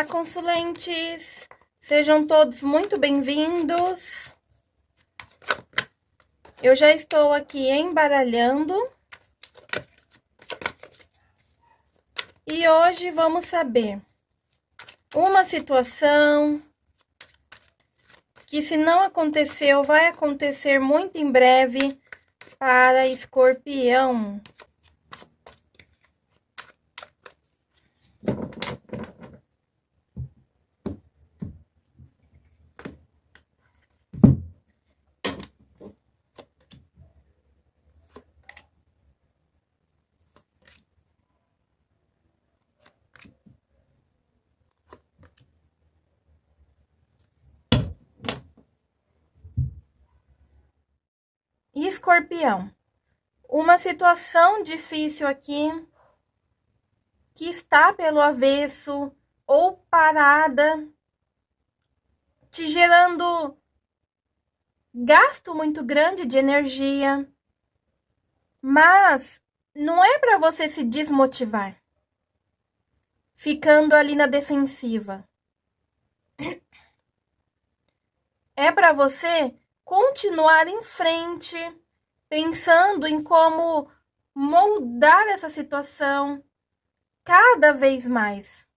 Olá, consulentes! Sejam todos muito bem-vindos. Eu já estou aqui embaralhando. E hoje vamos saber uma situação que se não aconteceu, vai acontecer muito em breve para escorpião. Escorpião, uma situação difícil aqui que está pelo avesso ou parada, te gerando gasto muito grande de energia, mas não é para você se desmotivar, ficando ali na defensiva. É para você continuar em frente, pensando em como moldar essa situação cada vez mais,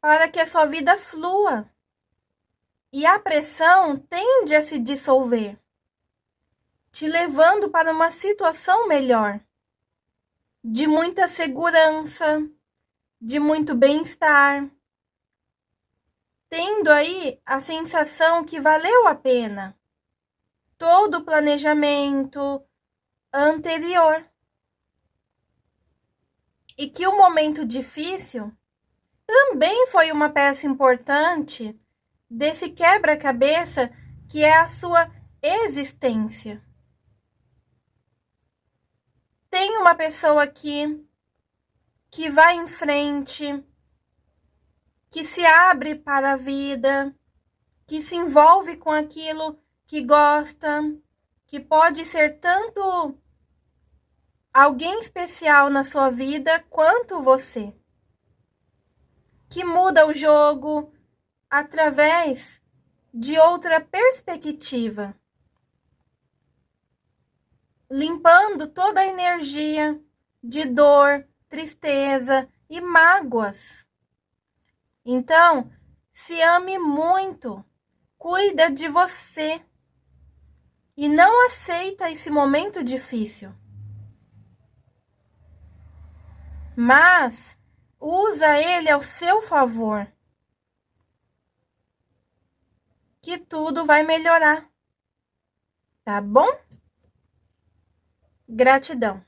para que a sua vida flua. E a pressão tende a se dissolver, te levando para uma situação melhor, de muita segurança, de muito bem-estar, tendo aí a sensação que valeu a pena todo o planejamento anterior. E que o momento difícil também foi uma peça importante desse quebra-cabeça que é a sua existência. Tem uma pessoa aqui que vai em frente, que se abre para a vida, que se envolve com aquilo que gosta, que pode ser tanto alguém especial na sua vida quanto você. Que muda o jogo através de outra perspectiva. Limpando toda a energia de dor, tristeza e mágoas. Então, se ame muito, cuida de você e não aceita esse momento difícil. Mas usa ele ao seu favor. Que tudo vai melhorar. Tá bom? Gratidão.